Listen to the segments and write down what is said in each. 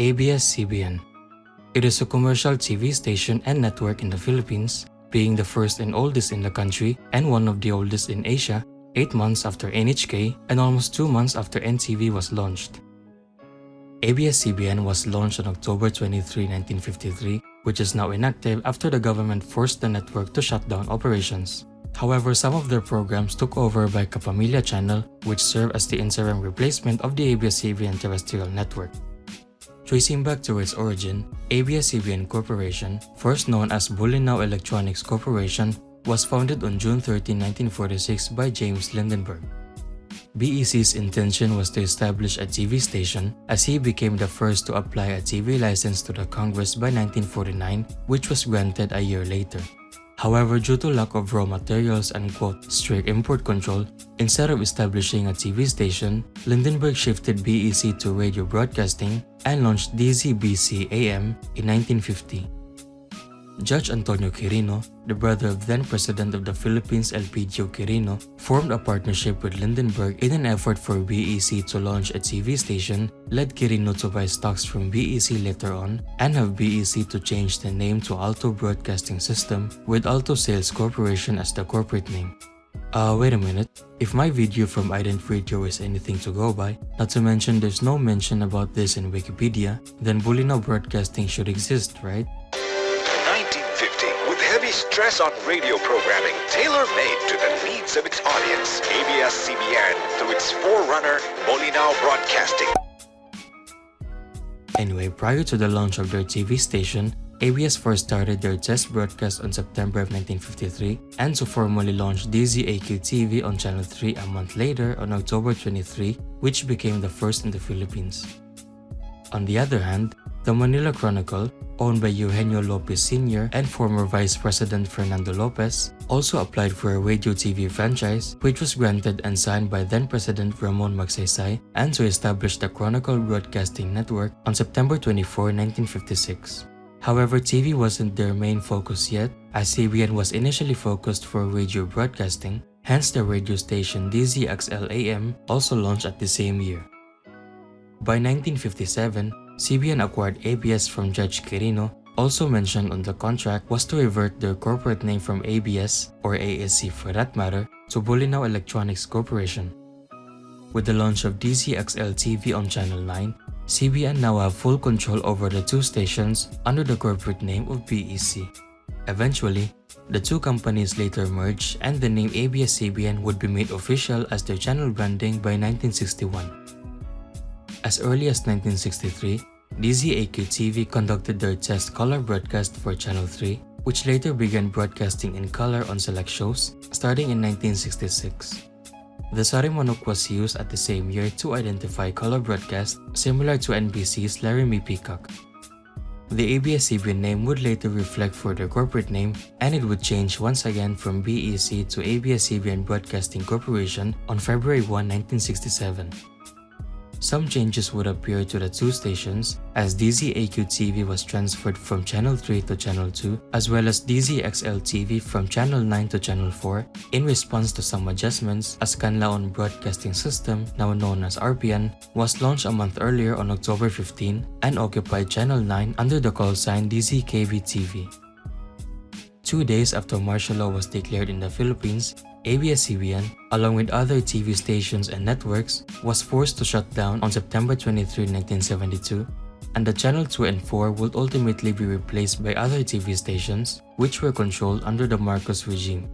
ABS-CBN It is a commercial TV station and network in the Philippines, being the first and oldest in the country and one of the oldest in Asia, 8 months after NHK and almost 2 months after NTV was launched. ABS-CBN was launched on October 23, 1953, which is now inactive after the government forced the network to shut down operations. However, some of their programs took over by Kapamilya Channel, which served as the interim replacement of the ABS-CBN terrestrial network. Tracing back to its origin, ABS-CBN Corporation, first known as Bolinao Electronics Corporation, was founded on June 13, 1946 by James Lindenberg. BEC's intention was to establish a TV station as he became the first to apply a TV license to the Congress by 1949 which was granted a year later. However, due to lack of raw materials and quote, strict import control, instead of establishing a TV station, Lindenberg shifted BEC to radio broadcasting and launched DZBC AM in 1950. Judge Antonio Quirino, the brother of then-President of the Philippines Elpidio Quirino, formed a partnership with Lindenberg in an effort for BEC to launch a TV station, led Quirino to buy stocks from BEC later on, and have BEC to change the name to Alto Broadcasting System, with Alto Sales Corporation as the corporate name. Uh, wait a minute. If my video from Ident Radio is anything to go by, not to mention there's no mention about this in Wikipedia, then Bolinao Broadcasting should exist, right? 1950, with heavy stress on radio programming tailor-made to the needs of its audience. ABS-CBN through its forerunner, Bolinao Broadcasting. Anyway, prior to the launch of their TV station, ABS first started their test broadcast on September of 1953 and to formally launch DZAQ-TV on Channel 3 a month later on October 23, which became the first in the Philippines. On the other hand, the Manila Chronicle, owned by Eugenio Lopez Sr. and former Vice President Fernando Lopez, also applied for a radio TV franchise which was granted and signed by then-President Ramon Magsaysay and to establish the Chronicle Broadcasting Network on September 24, 1956. However, TV wasn't their main focus yet, as CBN was initially focused for radio broadcasting, hence the radio station DZXL-AM also launched at the same year. By 1957, CBN acquired ABS from Judge Quirino, also mentioned on the contract was to revert their corporate name from ABS, or ASC for that matter, to Bolinao Electronics Corporation. With the launch of DZXL TV on Channel 9, CBN now have full control over the two stations under the corporate name of BEC. Eventually, the two companies later merged and the name ABS-CBN would be made official as their channel branding by 1961. As early as 1963, DZAQ-TV conducted their test color broadcast for Channel 3, which later began broadcasting in color on select shows starting in 1966. The Sarimanok was used at the same year to identify color broadcast similar to NBC's Laramie Peacock. The ABS-CBN name would later reflect for their corporate name and it would change once again from BEC to ABS-CBN Broadcasting Corporation on February 1, 1967. Some changes would appear to the two stations as DZAQ-TV was transferred from Channel 3 to Channel 2 as well as DZXL-TV from Channel 9 to Channel 4 in response to some adjustments as Canlaon Broadcasting System, now known as RPN, was launched a month earlier on October 15 and occupied Channel 9 under the call sign DZKB-TV. Two days after martial law was declared in the Philippines, ABS-CBN, along with other TV stations and networks, was forced to shut down on September 23, 1972, and the Channel 2 and 4 would ultimately be replaced by other TV stations which were controlled under the Marcos regime.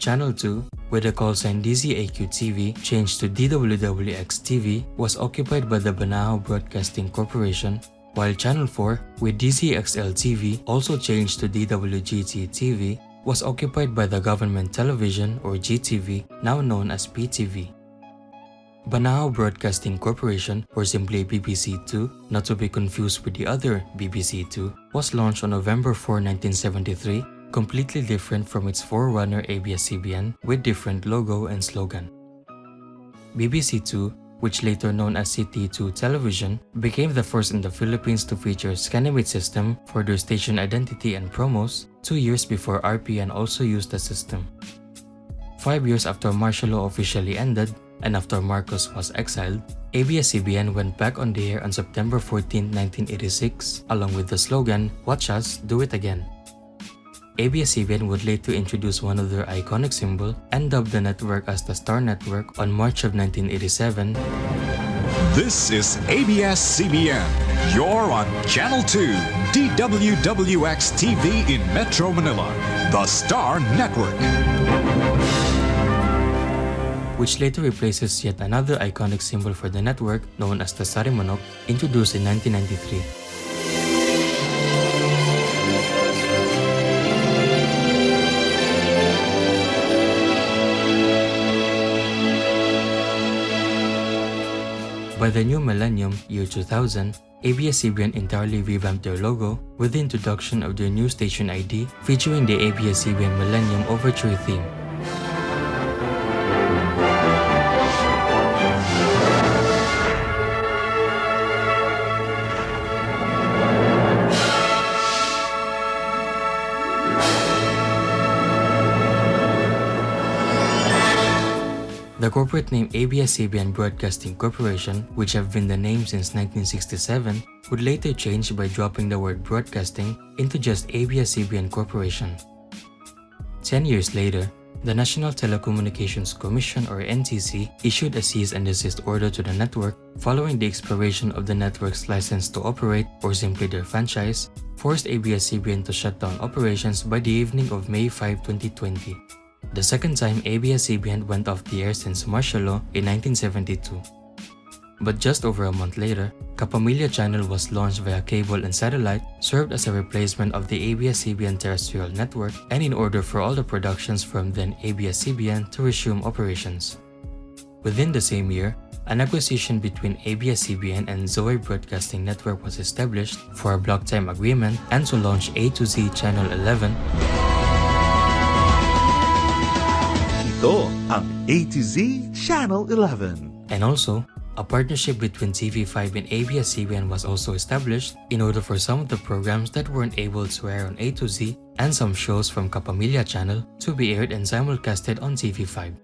Channel 2, with the call sign DZAQ-TV changed to DWWX-TV, was occupied by the Banahaw Broadcasting Corporation, while Channel 4, with DZXL-TV also changed to DWGT-TV, was occupied by the Government Television or GTV, now known as PTV. Banahaw Broadcasting Corporation, or simply BBC2, not to be confused with the other BBC2, was launched on November 4, 1973, completely different from its forerunner ABS-CBN with different logo and slogan. BBC2 which later known as City2 Television, became the first in the Philippines to feature Scanimate system for their station identity and promos two years before RPN also used the system. Five years after martial law officially ended, and after Marcos was exiled, ABS-CBN went back on the air on September 14, 1986, along with the slogan, Watch Us, Do It Again. ABS-CBN would later introduce one of their iconic symbol and dub the network as the Star Network on March of 1987. This is ABS-CBN. You're on Channel 2, DWWX TV in Metro Manila, the Star Network. Which later replaces yet another iconic symbol for the network known as the Sarimanok, introduced in 1993. By the new millennium, year 2000, ABS-CBN entirely revamped their logo with the introduction of their new station ID featuring the ABS-CBN Millennium Overture theme. The corporate name ABS-CBN Broadcasting Corporation, which have been the name since 1967, would later change by dropping the word broadcasting into just ABS-CBN Corporation. Ten years later, the National Telecommunications Commission or NTC issued a cease and desist order to the network following the expiration of the network's license to operate or simply their franchise, forced ABS-CBN to shut down operations by the evening of May 5, 2020 the second time ABS-CBN went off the air since martial law in 1972. But just over a month later, Kapamilya channel was launched via cable and satellite, served as a replacement of the ABS-CBN terrestrial network, and in order for all the productions from then ABS-CBN to resume operations. Within the same year, an acquisition between ABS-CBN and Zoe Broadcasting Network was established for a block time agreement and to launch A to Z Channel 11 Ito ang A to Z Channel 11. And also, a partnership between TV5 and ABS-CBN was also established in order for some of the programs that weren't able to air on A to Z and some shows from Kapamilya channel to be aired and simulcasted on TV5.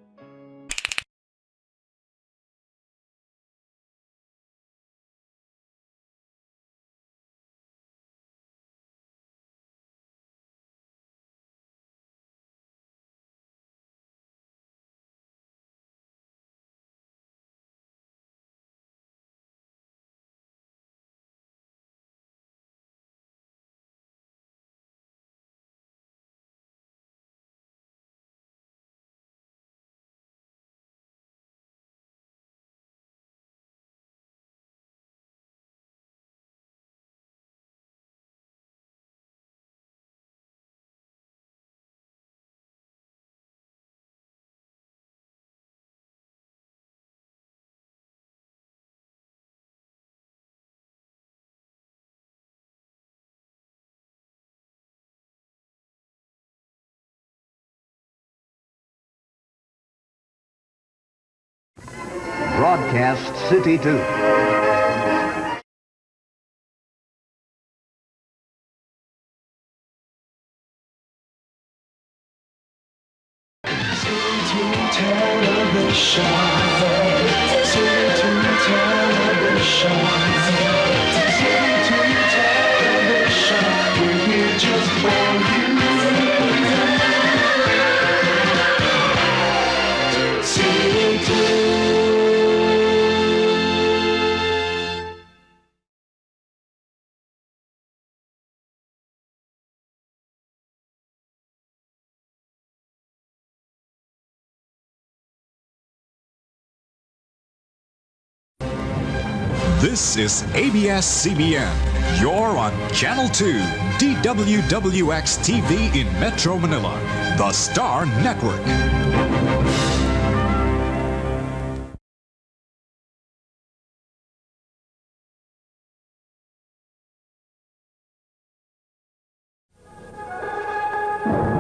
Broadcast City 2. This is ABS-CBN. You're on Channel 2, DWWX TV in Metro Manila, the Star Network.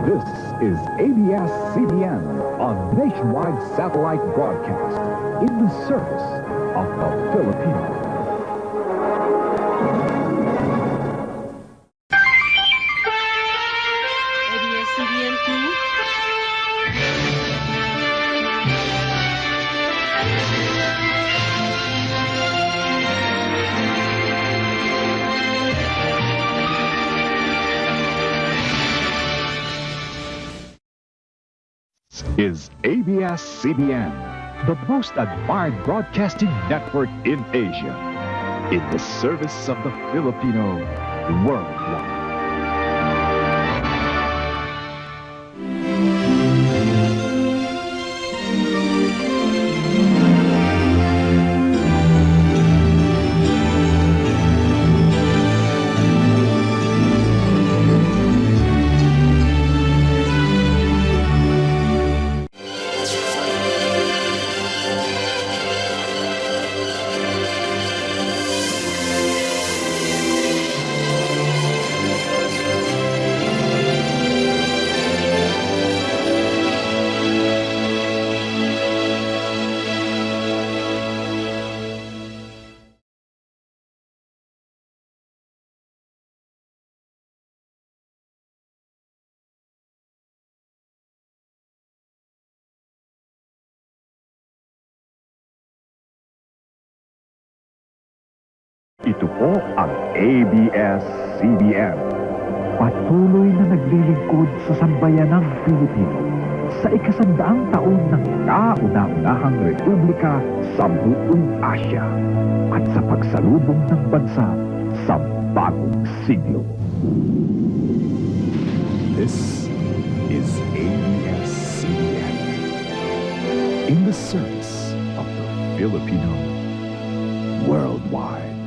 This is ABS-CBN on nationwide satellite broadcast in the service of the Filipino. ABS-CBN, the most admired broadcasting network in Asia, in the service of the Filipino worldwide. Ito po ang ABS-CBN. Patuloy na naglilingkod sa sambayanang Pilipino sa ikasandaang taon ng kauna-unahang republika sa buong Asya at sa pagsalubong ng bansa sa bagong siglo. This is ABS-CBN in the service of the Filipino worldwide.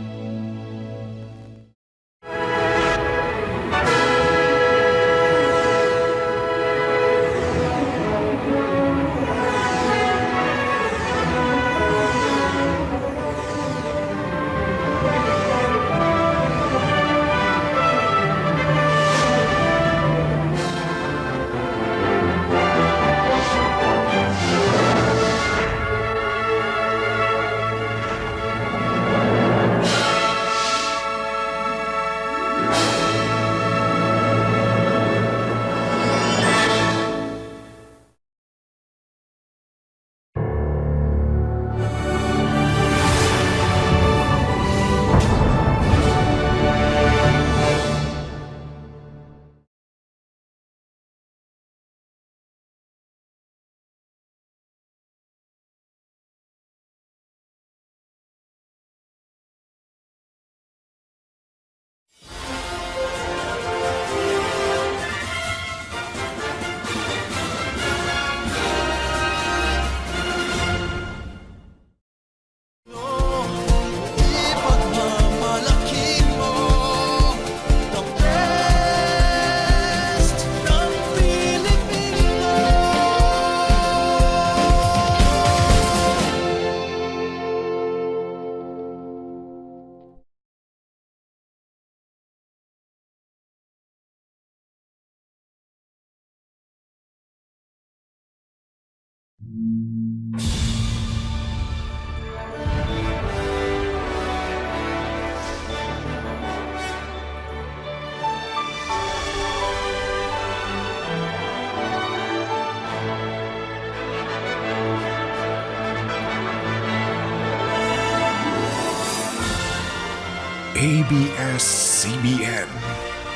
ABS-CBN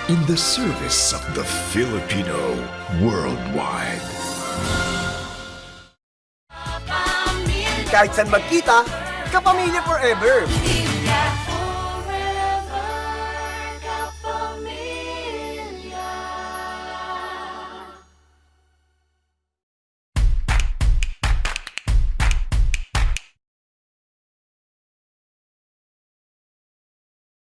in the service of the Filipino worldwide. Kahit saan magkita, kapamilya forever